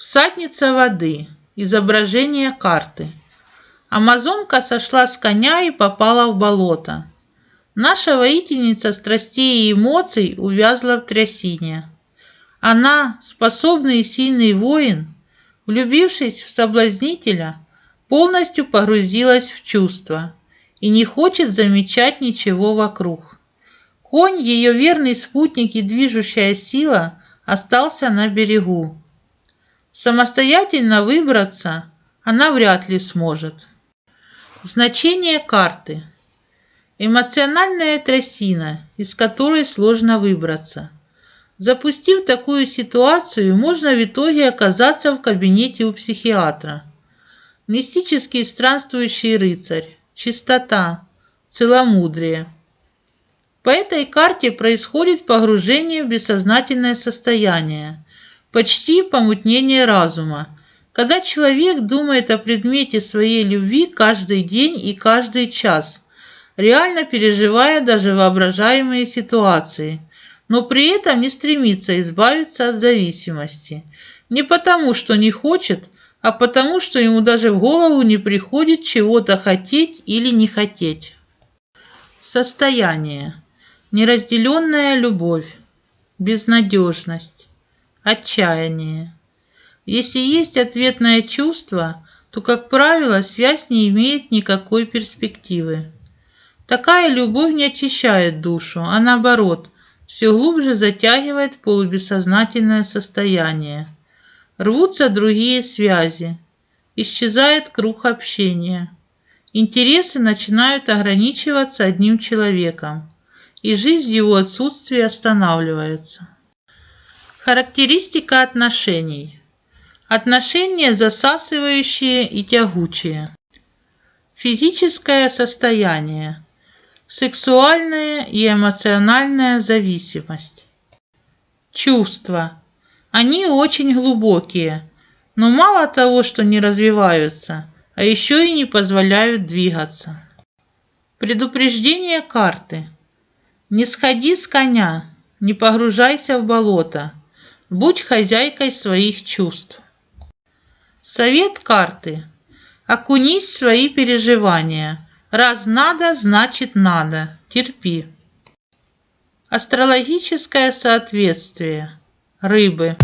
Всадница воды. Изображение карты. Амазонка сошла с коня и попала в болото. Наша воительница страстей и эмоций увязла в трясине. Она, способный и сильный воин, влюбившись в соблазнителя, полностью погрузилась в чувства и не хочет замечать ничего вокруг. Конь, ее верный спутник и движущая сила, остался на берегу. Самостоятельно выбраться она вряд ли сможет. Значение карты. Эмоциональная трясина, из которой сложно выбраться. Запустив такую ситуацию, можно в итоге оказаться в кабинете у психиатра. Мистический странствующий рыцарь, чистота, целомудрие. По этой карте происходит погружение в бессознательное состояние – почти помутнение разума, когда человек думает о предмете своей любви каждый день и каждый час, реально переживая даже воображаемые ситуации, но при этом не стремится избавиться от зависимости. Не потому, что не хочет, а потому, что ему даже в голову не приходит чего-то хотеть или не хотеть. Состояние. Неразделенная любовь. Безнадежность отчаяние. Если есть ответное чувство, то, как правило, связь не имеет никакой перспективы. Такая любовь не очищает душу, а наоборот, все глубже затягивает полубессознательное состояние. Рвутся другие связи, исчезает круг общения. Интересы начинают ограничиваться одним человеком, и жизнь в его отсутствии останавливается. Характеристика отношений. Отношения засасывающие и тягучие. Физическое состояние. Сексуальная и эмоциональная зависимость. Чувства. Они очень глубокие, но мало того, что не развиваются, а еще и не позволяют двигаться. Предупреждение карты. Не сходи с коня, не погружайся в болото, Будь хозяйкой своих чувств. Совет карты. Окунись в свои переживания. Раз надо, значит надо. Терпи. Астрологическое соответствие. Рыбы.